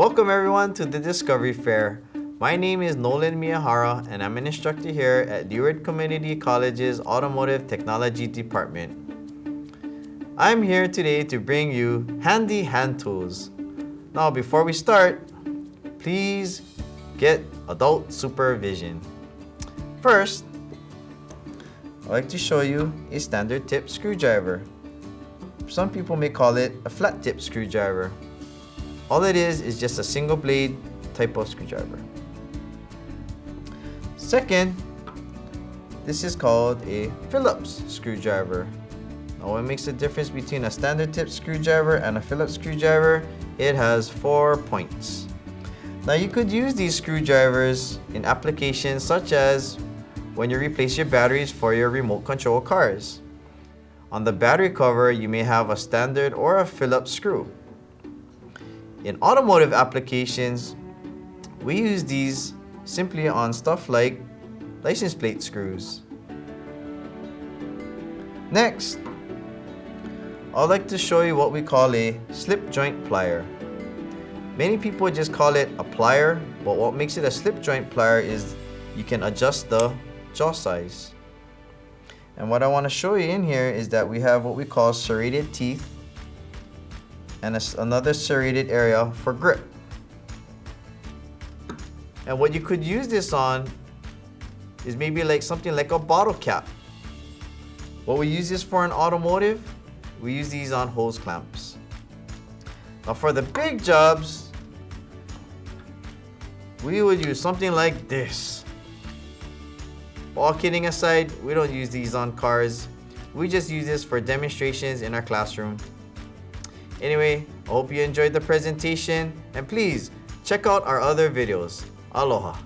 Welcome everyone to the Discovery Fair. My name is Nolan Miyahara and I'm an instructor here at Leeward Community College's Automotive Technology Department. I'm here today to bring you handy hand tools. Now before we start, please get adult supervision. First, I'd like to show you a standard tip screwdriver. Some people may call it a flat tip screwdriver. All it is is just a single blade type of screwdriver. Second, this is called a Phillips screwdriver. Now what makes the difference between a standard tip screwdriver and a Phillips screwdriver? It has four points. Now you could use these screwdrivers in applications such as when you replace your batteries for your remote control cars. On the battery cover, you may have a standard or a Phillips screw. In automotive applications, we use these simply on stuff like license plate screws. Next, I'd like to show you what we call a slip joint plier. Many people just call it a plier, but what makes it a slip joint plier is you can adjust the jaw size. And what I want to show you in here is that we have what we call serrated teeth and it's another serrated area for grip. And what you could use this on is maybe like something like a bottle cap. What we use this for in automotive, we use these on hose clamps. Now for the big jobs, we would use something like this. All kidding aside, we don't use these on cars. We just use this for demonstrations in our classroom. Anyway, hope you enjoyed the presentation and please check out our other videos. Aloha.